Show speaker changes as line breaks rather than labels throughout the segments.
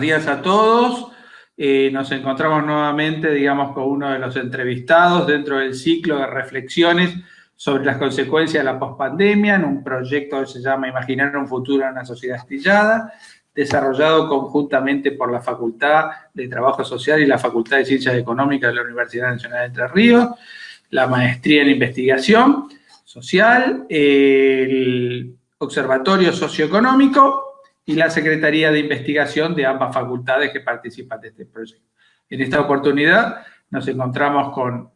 Buenos días a todos. Eh, nos encontramos nuevamente, digamos, con uno de los entrevistados dentro del ciclo de reflexiones sobre las consecuencias de la pospandemia en un proyecto que se llama Imaginar un futuro en una sociedad estillada, desarrollado conjuntamente por la Facultad de Trabajo Social y la Facultad de Ciencias Económicas de la Universidad Nacional de Entre Ríos, la maestría en investigación social, el Observatorio Socioeconómico y la Secretaría de Investigación de ambas facultades que participan de este proyecto. En esta oportunidad nos encontramos con,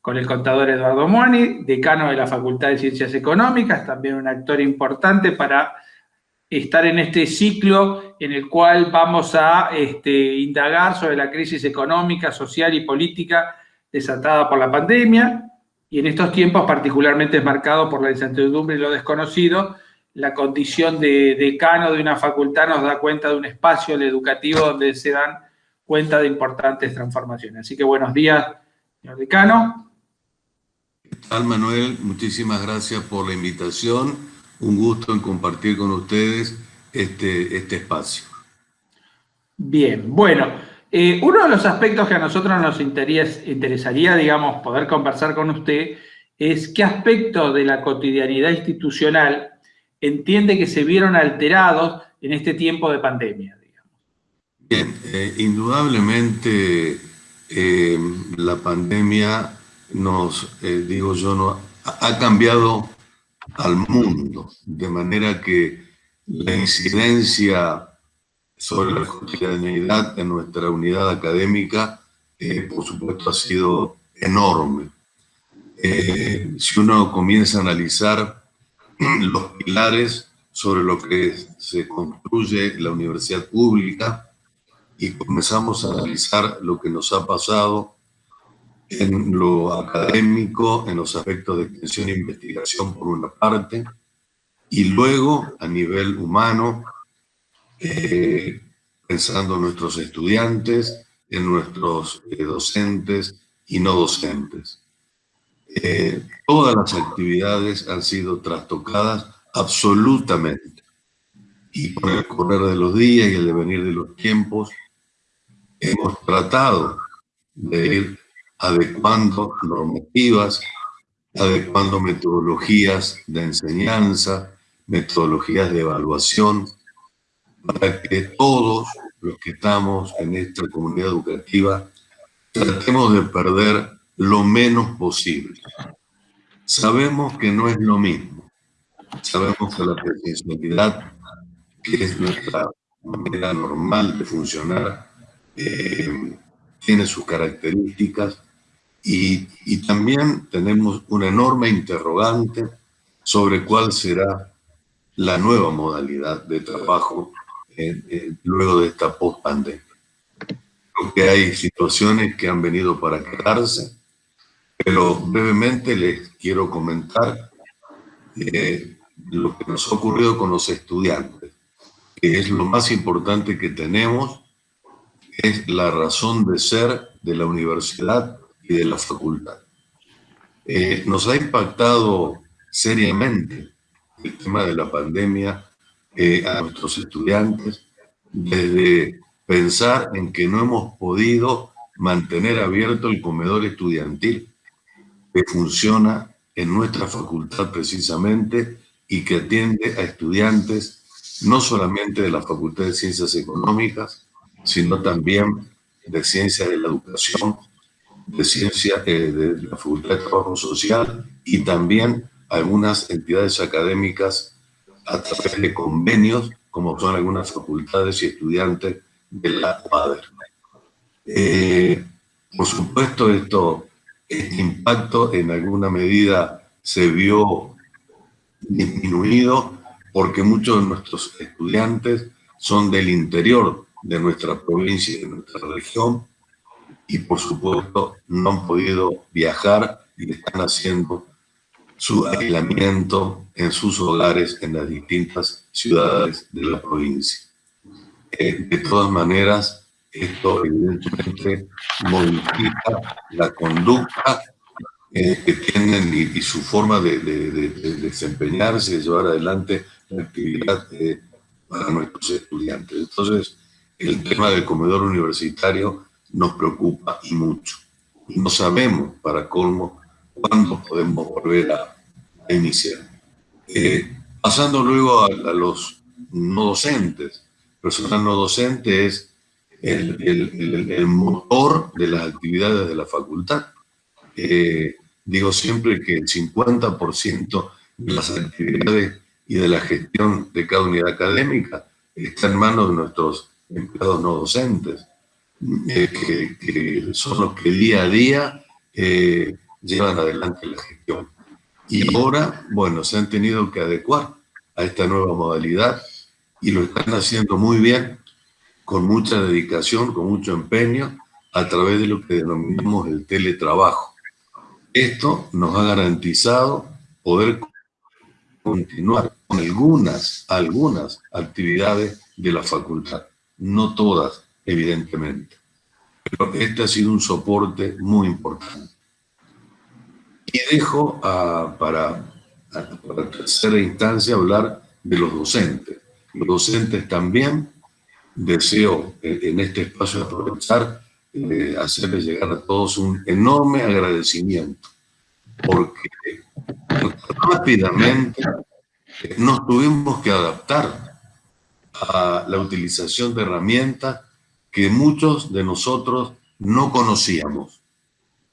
con el contador Eduardo Moani, decano de la Facultad de Ciencias Económicas, también un actor importante para estar en este ciclo en el cual vamos a este, indagar sobre la crisis económica, social y política desatada por la pandemia, y en estos tiempos particularmente es marcado por la incertidumbre y lo desconocido, la condición de decano de una facultad nos da cuenta de un espacio educativo donde se dan cuenta de importantes transformaciones. Así que buenos días, señor decano.
¿Qué tal, Manuel? Muchísimas gracias por la invitación. Un gusto en compartir con ustedes este, este espacio.
Bien, bueno, eh, uno de los aspectos que a nosotros nos interesaría, digamos, poder conversar con usted es qué aspecto de la cotidianidad institucional entiende que se vieron alterados en este tiempo de pandemia. Digamos.
Bien, eh, indudablemente eh, la pandemia nos, eh, digo yo, no, ha cambiado al mundo, de manera que la incidencia sobre la cotidianidad en nuestra unidad académica, por supuesto, ha sido enorme. si uno comienza a analizar los pilares sobre lo que se construye la universidad pública y comenzamos a analizar lo que nos ha pasado en lo académico, en los aspectos de extensión e investigación por una parte, y luego a nivel humano, eh, pensando en nuestros estudiantes, en nuestros eh, docentes y no docentes. Eh, todas las actividades han sido trastocadas absolutamente. Y con el correr de los días y el devenir de los tiempos, hemos tratado de ir adecuando normativas, adecuando metodologías de enseñanza, metodologías de evaluación, para que todos los que estamos en esta comunidad educativa tratemos de perder lo menos posible. Sabemos que no es lo mismo. Sabemos que la presencialidad, que es nuestra manera normal de funcionar, eh, tiene sus características y, también tenemos una enorme interrogante sobre cuál será la nueva modalidad de trabajo luego de esta post-pandemia. Creo hay situaciones que han venido para quedarse, pero brevemente les quiero comentar eh, lo que nos ha ocurrido con los estudiantes, que es lo más importante que tenemos, es la razón de ser de la universidad y de la facultad. Eh, nos ha impactado seriamente el tema de la pandemia eh, a nuestros estudiantes, desde pensar en que no hemos podido mantener abierto el comedor estudiantil, que funciona en nuestra facultad precisamente y que atiende a estudiantes no solamente de la Facultad de Ciencias Económicas, sino también de Ciencias de la Educación, de Ciencias eh, de la Facultad de Trabajo Social y también algunas entidades académicas a través de convenios, como son algunas facultades y estudiantes de la UADER. Eh, por supuesto, esto este impacto en alguna medida se vio disminuido porque muchos de nuestros estudiantes son del interior de nuestra provincia y de nuestra región y por supuesto no han podido viajar y están haciendo su aislamiento en sus hogares en las distintas ciudades de la provincia. Eh, de todas maneras, esto evidentemente modifica la conducta eh, que tienen y, su forma de, desempeñarse y llevar adelante la actividad eh, para nuestros estudiantes. Entonces, el tema del comedor universitario nos preocupa y mucho. Y no sabemos, para colmo, cuándo podemos volver a, iniciar. Eh, pasando luego a, los no docentes. Personal no docente es el, motor de las actividades de la facultad. Eh, digo siempre que el 50% de las actividades y de la gestión de cada unidad académica está en manos de nuestros empleados no docentes, eh, que, son los que día a día eh, llevan adelante la gestión. Y ahora, bueno, se han tenido que adecuar a esta nueva modalidad y lo están haciendo muy bien, con mucha dedicación, con mucho empeño, a través de lo que denominamos el teletrabajo. Esto nos ha garantizado poder continuar con algunas, algunas actividades de la facultad, no todas, evidentemente. Pero este ha sido un soporte muy importante. Y dejo para, para tercera instancia hablar de los docentes. Los docentes también deseo en este espacio aprovechar, eh, hacerles llegar a todos un enorme agradecimiento, porque rápidamente nos tuvimos que adaptar a la utilización de herramientas que muchos de nosotros no conocíamos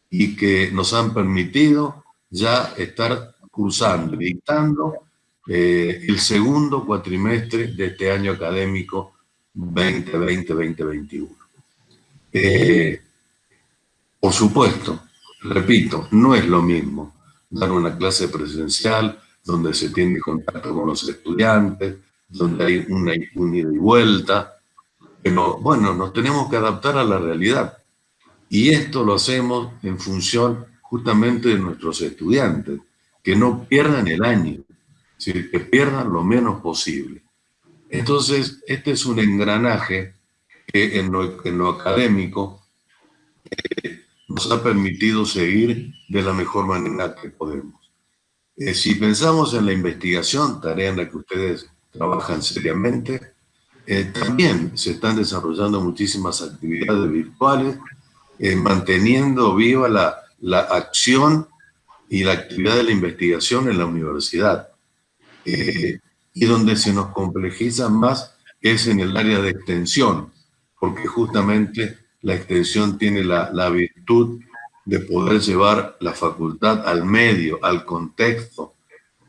y que nos han permitido ya estar cursando, dictando eh, el segundo cuatrimestre de este año académico 2020-2021. Eh, por supuesto, repito, no es lo mismo dar una clase presencial donde se tiene contacto con los estudiantes, donde hay una, ida y vuelta, pero bueno, nos tenemos que adaptar a la realidad. Y esto lo hacemos en función justamente de nuestros estudiantes, que no pierdan el año, que pierdan lo menos posible. Entonces, este es un engranaje que en lo, académico eh, nos ha permitido seguir de la mejor manera que podemos. Eh, si pensamos en la investigación, tarea en la que ustedes trabajan seriamente, eh, también se están desarrollando muchísimas actividades virtuales, manteniendo viva la, la, acción y la actividad de la investigación en la universidad y donde se nos complejiza más es en el área de extensión, porque justamente la extensión tiene la, la virtud de poder llevar la facultad al medio, al contexto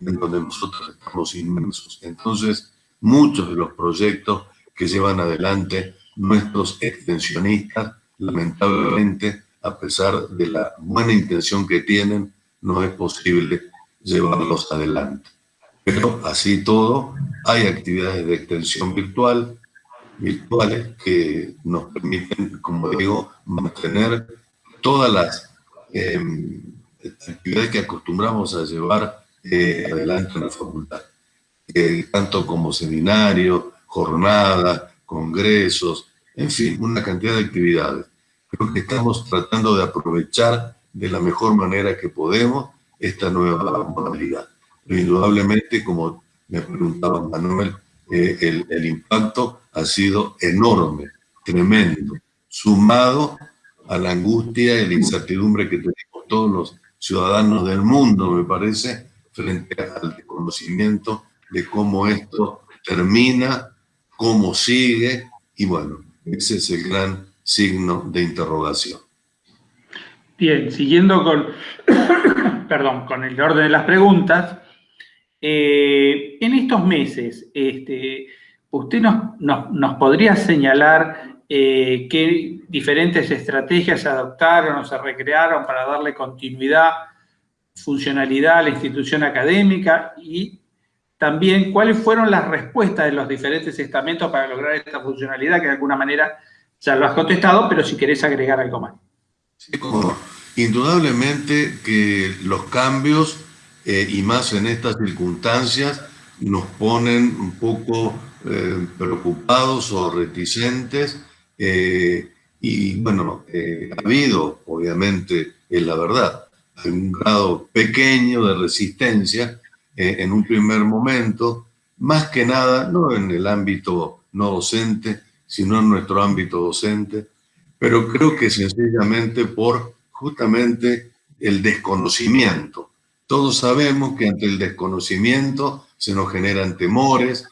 en donde nosotros estamos inmensos. Entonces, muchos de los proyectos que llevan adelante nuestros extensionistas, lamentablemente, a pesar de la buena intención que tienen, no es posible llevarlos adelante. Pero así todo, hay actividades de extensión virtual, virtuales que nos permiten, como digo, mantener todas las em, actividades que acostumbramos a llevar eh, adelante en la facultad, eh, tanto como seminarios, jornadas, congresos, en fin, una cantidad de actividades. Creo que estamos tratando de aprovechar de la mejor manera que podemos esta nueva modalidad indudablemente, como me preguntaba Manuel, eh, el, impacto ha sido enorme, tremendo, sumado a la angustia y la incertidumbre que tenemos todos los ciudadanos del mundo, me parece, frente al desconocimiento de cómo esto termina, cómo sigue, y bueno, ese es el gran signo de interrogación.
Bien, siguiendo con, perdón, con el orden de las preguntas, eh, en estos meses, este, ¿usted nos, podría señalar eh, qué diferentes estrategias se adoptaron o se recrearon para darle continuidad, funcionalidad a la institución académica y también cuáles fueron las respuestas de los diferentes estamentos para lograr esta funcionalidad, que de alguna manera ya lo has contestado, pero si querés agregar algo más.
Sí, Indudablemente que los cambios eh, y más en estas circunstancias nos ponen un poco eh, preocupados o reticentes eh, y bueno, ha habido obviamente, es la verdad, un grado pequeño de resistencia en un primer momento, más que nada, no en el ámbito no docente, sino en nuestro ámbito docente, pero creo que sencillamente por justamente el desconocimiento. Todos sabemos que ante el desconocimiento se nos generan temores,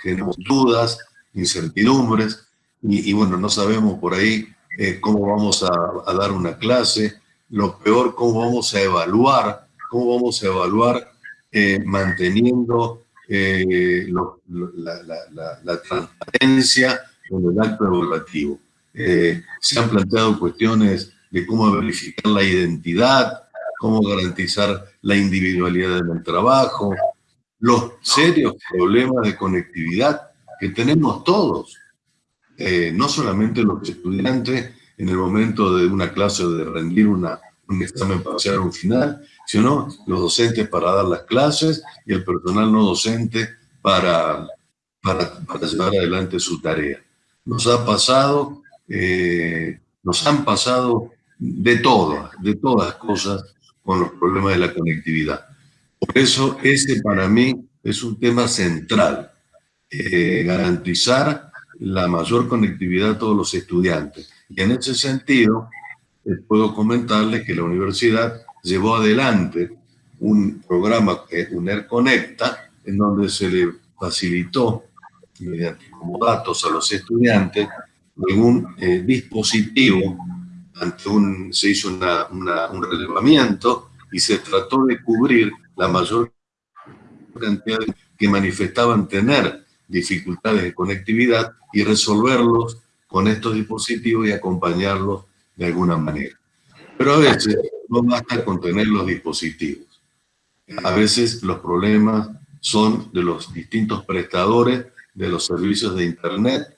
generamos dudas, incertidumbres, y, bueno, no sabemos por ahí eh, cómo vamos a, dar una clase, lo peor, cómo vamos a evaluar, cómo vamos a evaluar eh, manteniendo eh, la, transparencia en el acto evaluativo. se han planteado cuestiones de cómo verificar la identidad, cómo garantizar la individualidad del trabajo, los serios problemas de conectividad que tenemos todos, eh, no solamente los estudiantes en el momento de una clase o de rendir una, un examen parcial o un final, sino los docentes para dar las clases y el personal no docente para, para, para llevar adelante su tarea. Nos ha pasado, eh, nos han pasado de todas, de todas cosas con los problemas de la conectividad. Por eso ese para mí es un tema central, eh, garantizar la mayor conectividad a todos los estudiantes. Y en ese sentido, eh, puedo comentarles que la universidad llevó adelante un programa, eh, UNER Conecta, en donde se le facilitó, mediante como datos a los estudiantes, algún dispositivo ante un, se hizo un relevamiento y se trató de cubrir la mayor cantidad que manifestaban tener dificultades de conectividad y resolverlos con estos dispositivos y acompañarlos de alguna manera. Pero a veces no basta con tener los dispositivos. A veces los problemas son de los distintos prestadores de los servicios de Internet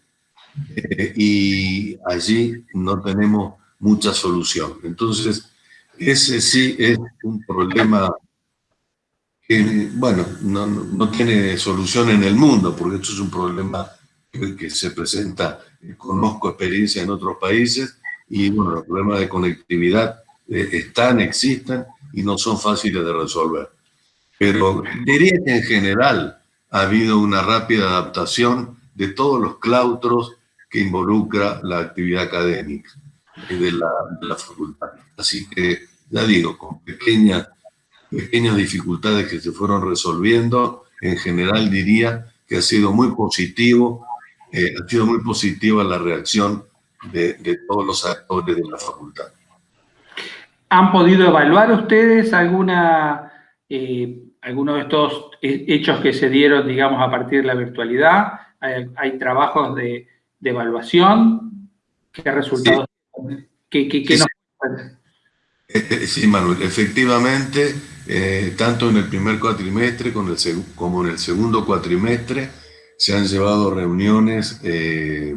eh, y allí no tenemos mucha solución. Entonces, ese sí es un problema que, bueno, no, no, tiene solución en el mundo, porque esto es un problema que, se presenta, conozco experiencia en otros países, y bueno, los problemas de conectividad eh, están, existen, y no son fáciles de resolver. Pero diría que en general ha habido una rápida adaptación de todos los claustros que involucra la actividad académica de la, facultad. Así que, ya digo, con pequeñas, pequeñas dificultades que se fueron resolviendo, en general diría que ha sido muy positivo, eh, ha sido muy positiva la reacción de, todos los actores de la facultad.
¿Han podido evaluar ustedes alguna, eh, algunos de estos hechos que se dieron, digamos, a partir de la virtualidad? ¿Hay, hay trabajos de, de, evaluación? ¿Qué resultados
sí. Sí, Manuel, efectivamente, eh, tanto en el primer cuatrimestre como en el segundo cuatrimestre se han llevado reuniones eh,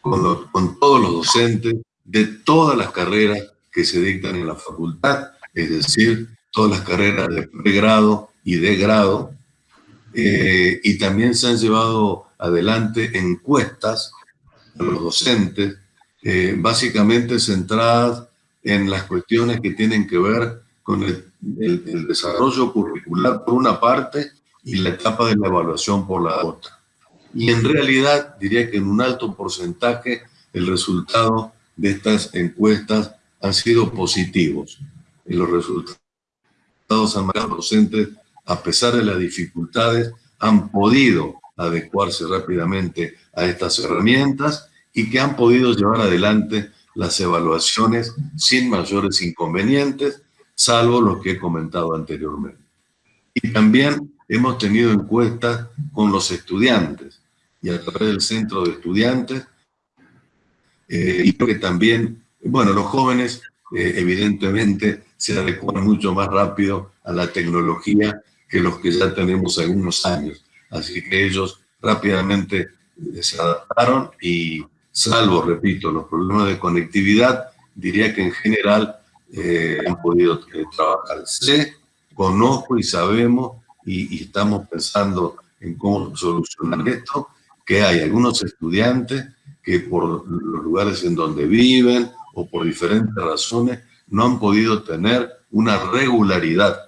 con, con, todos los docentes de todas las carreras que se dictan en la facultad, es decir, todas las carreras de pregrado y de grado, eh, y también se han llevado adelante encuestas a los docentes eh, básicamente centradas en las cuestiones que tienen que ver con el, desarrollo curricular por una parte y la etapa de la evaluación por la otra. Y en realidad diría que en un alto porcentaje el resultado de estas encuestas han sido positivos. Y los resultados han marcado docentes, a pesar de las dificultades, han podido adecuarse rápidamente a estas herramientas y que han podido llevar adelante las evaluaciones sin mayores inconvenientes, salvo los que he comentado anteriormente. Y también hemos tenido encuestas con los estudiantes y a través del centro de estudiantes, eh, y que también, bueno, los jóvenes eh, evidentemente se adecuan mucho más rápido a la tecnología que los que ya tenemos algunos años. Así que ellos rápidamente se adaptaron y salvo, repito, los problemas de conectividad, diría que en general eh, han podido eh, trabajar. Sé, conozco y sabemos y, estamos pensando en cómo solucionar esto, que hay algunos estudiantes que por los lugares en donde viven o por diferentes razones no han podido tener una regularidad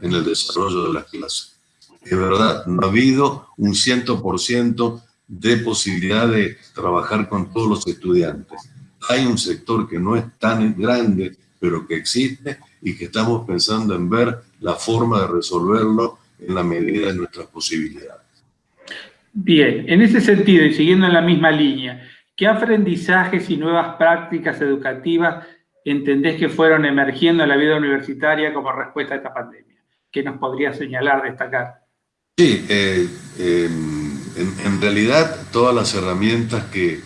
en el desarrollo de las clases. Es verdad, no ha habido un 100% dé posibilidad de trabajar con todos los estudiantes. Hay un sector que no es tan grande, pero que existe y que estamos pensando en ver la forma de resolverlo en la medida de nuestras posibilidades.
Bien, en ese sentido y siguiendo en la misma línea, ¿qué aprendizajes y nuevas prácticas educativas entendés que fueron emergiendo en la vida universitaria como respuesta a esta pandemia? ¿Qué nos podría señalar, destacar?
Sí, eh, em, en, realidad todas las herramientas que,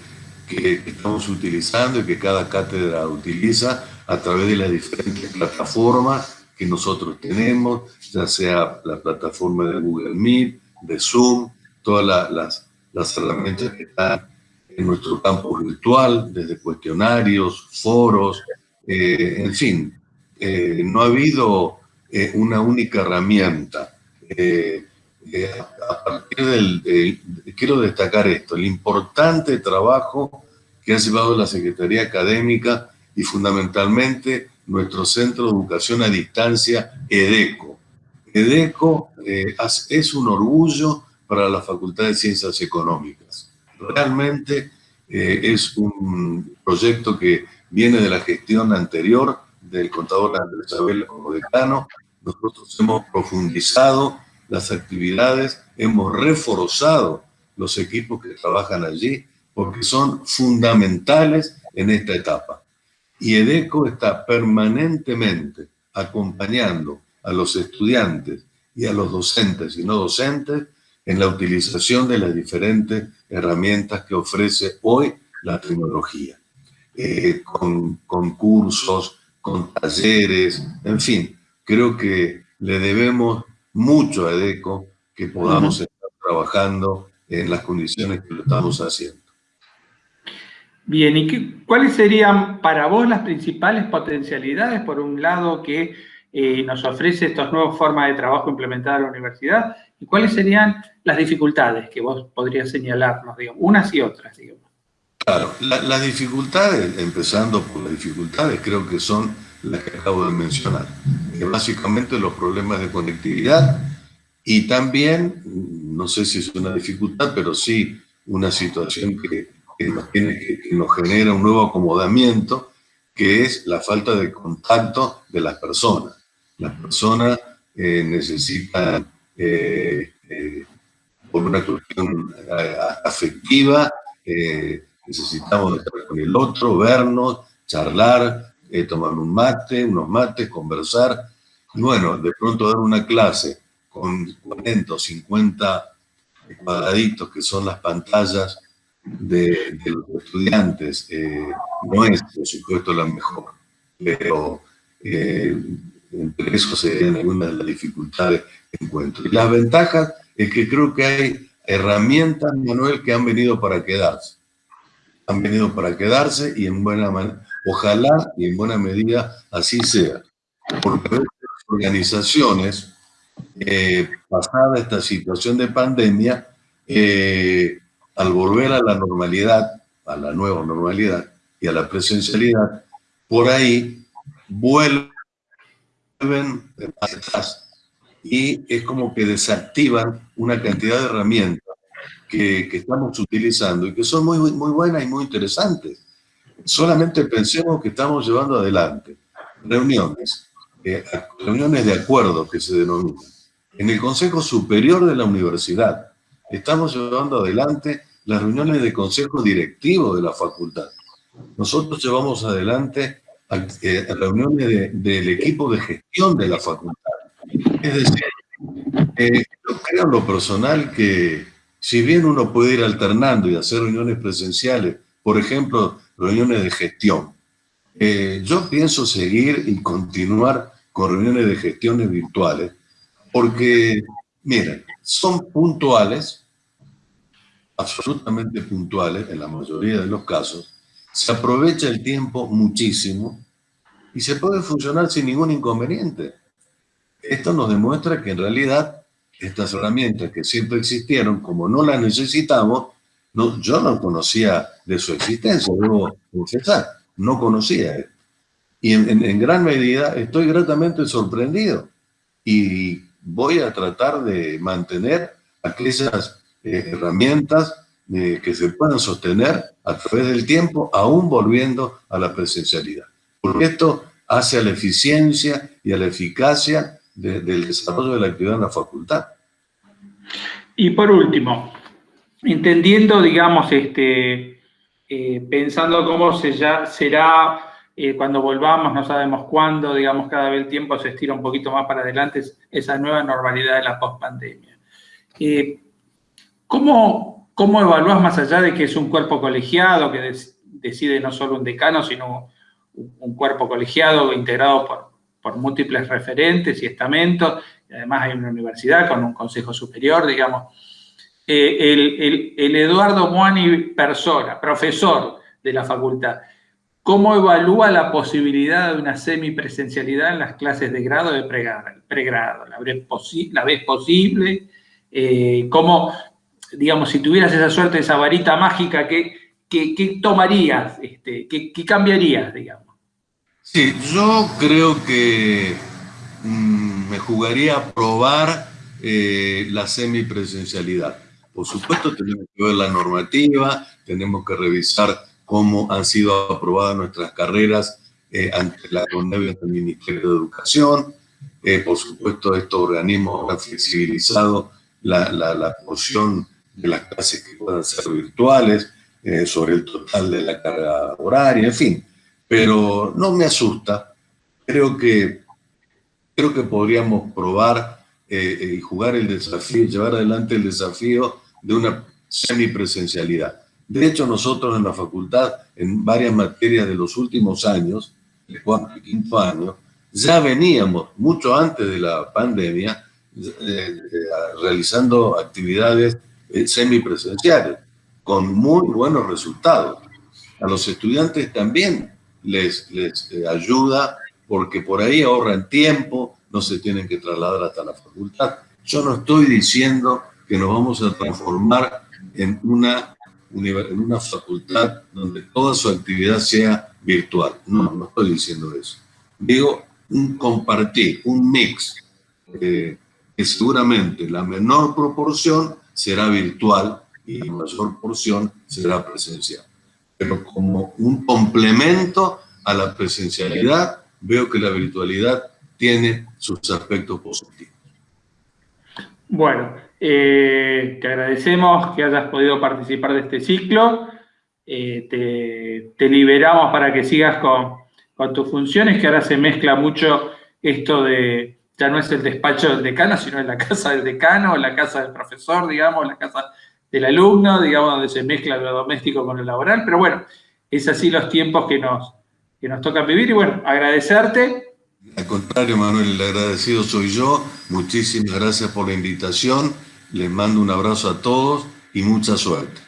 estamos utilizando y que cada cátedra utiliza a través de las diferentes plataformas que nosotros tenemos, ya sea la plataforma de Google Meet, de Zoom, todas las, las herramientas que están en nuestro campo virtual, desde cuestionarios, foros, eh, en fin, eh, no ha habido eh, una única herramienta. Del, quiero destacar esto, el importante trabajo que ha llevado la Secretaría Académica y fundamentalmente nuestro Centro de Educación a Distancia, EDECO. EDECO es un orgullo para la Facultad de Ciencias Económicas. Realmente es un proyecto que viene de la gestión anterior del contador Andrés Abel como decano. Nosotros hemos profundizado las actividades, hemos reforzado los equipos que trabajan allí, porque son fundamentales en esta etapa. Y EDECO está permanentemente acompañando a los estudiantes y a los docentes y no docentes en la utilización de las diferentes herramientas que ofrece hoy la tecnología. Eh, con, cursos, con talleres, en fin, creo que le debemos mucho a EDECO que podamos estar trabajando en las condiciones que lo estamos haciendo.
Bien, ¿y qué, cuáles serían para vos las principales potencialidades, por un lado, que eh, nos ofrece estas nuevas formas de trabajo implementadas en la universidad? ¿Y cuáles serían las dificultades que vos podrías señalarnos, digamos, unas y otras, digamos?
Claro, las dificultades, empezando por las dificultades, creo que son las que acabo de mencionar. Que básicamente los problemas de conectividad y también, no sé si es una dificultad, pero sí una situación que, nos, tiene, que, nos genera un nuevo acomodamiento, que es la falta de contacto de las personas. Las personas eh, necesitan, eh, eh, por una cuestión afectiva, necesitamos estar con el otro, vernos, charlar, eh, tomar un mate, unos mates, conversar. Y bueno, de pronto dar una clase con 40 o 50 cuadraditos que son las pantallas de, los estudiantes, eh, no es, por supuesto, la mejor, pero eh, entre eso serían algunas de las dificultades que encuentro. Y las ventajas es que creo que hay herramientas, Manuel, que han venido para quedarse han venido para quedarse y en buena ojalá y en buena medida así sea. Porque las organizaciones, eh, pasada esta situación de pandemia, eh, al volver a la normalidad, a la nueva normalidad y a la presencialidad, por ahí vuelven atrás y es como que desactivan una cantidad de herramientas que, estamos utilizando y que son muy, muy buenas y muy interesantes. Solamente pensemos que estamos llevando adelante reuniones, eh, reuniones de acuerdo que se denominan, en el Consejo Superior de la Universidad. Estamos llevando adelante las reuniones de consejo directivo de la facultad. Nosotros llevamos adelante eh, reuniones del equipo de gestión de la facultad. Es decir, eh, yo creo en lo personal que si bien uno puede ir alternando y hacer reuniones presenciales, por ejemplo, reuniones de gestión, eh, yo pienso seguir y continuar con reuniones de gestiones virtuales, porque, miren, son puntuales, absolutamente puntuales en la mayoría de los casos, se aprovecha el tiempo muchísimo y se puede funcionar sin ningún inconveniente. Esto nos demuestra que en realidad estas herramientas que siempre existieron, como no las necesitamos, no, yo no conocía de su existencia, debo confesar, no conocía. Y en, gran medida estoy gratamente sorprendido y voy a tratar de mantener aquellas eh, herramientas eh, que se puedan sostener a través del tiempo, aún volviendo a la presencialidad. Porque esto hace a la eficiencia y a la eficacia del desarrollo de la actividad en la facultad.
Y por último, entendiendo, digamos, este, eh, pensando cómo se ya será eh, cuando volvamos, no sabemos cuándo, digamos, cada vez el tiempo se estira un poquito más para adelante, esa nueva normalidad de la pospandemia. Eh, ¿cómo, ¿Cómo evalúas más allá de que es un cuerpo colegiado que decide no solo un decano, sino un, cuerpo colegiado integrado por, por múltiples referentes y estamentos, y además hay una universidad con un consejo superior, digamos. Eh, el, el, Eduardo Moani persona, profesor de la facultad, ¿cómo evalúa la posibilidad de una semipresencialidad en las clases de grado y de pregrado? ¿La ves, la ves posible? Eh, ¿Cómo, digamos, si tuvieras esa suerte, esa varita mágica, ¿qué, qué, tomarías? Este, ¿qué, ¿Qué cambiarías, digamos?
Sí, yo creo que mm, me jugaría a probar eh, la semipresencialidad. Por supuesto, tenemos que ver la normativa, tenemos que revisar cómo han sido aprobadas nuestras carreras eh, ante la convención del Ministerio de Educación. Eh, por supuesto, estos organismos han flexibilizado la, la, porción de las clases que puedan ser virtuales, sobre el total de la carga horaria, en fin pero no me asusta. Creo que, creo que podríamos probar eh, eh, y jugar el desafío, llevar adelante el desafío de una semipresencialidad. De hecho, nosotros en la facultad, en varias materias de los últimos años, el cuarto y quinto año, ya veníamos, mucho antes de la pandemia, eh, realizando actividades semipresenciales, con muy buenos resultados. A los estudiantes también les, les eh, ayuda porque por ahí ahorran tiempo, no se tienen que trasladar hasta la facultad. Yo no estoy diciendo que nos vamos a transformar en una, en una facultad donde toda su actividad sea virtual. No, no estoy diciendo eso. Digo un compartir, un mix, eh, que seguramente la menor proporción será virtual y la mayor porción será presencial pero como un complemento a la presencialidad, veo que la virtualidad tiene sus aspectos positivos.
Bueno, eh, te agradecemos que hayas podido participar de este ciclo. Eh, te, liberamos para que sigas con, con, tus funciones, que ahora se mezcla mucho esto de, ya no es el despacho del decano, sino en la casa del decano, la casa del profesor, digamos, la casa del alumno, digamos, donde se mezcla lo doméstico con lo laboral, pero bueno, es así los tiempos que nos, que nos tocan vivir y bueno, agradecerte.
Al contrario, Manuel, el agradecido soy yo. Muchísimas gracias por la invitación. Les mando un abrazo a todos y mucha suerte.